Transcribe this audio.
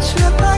trip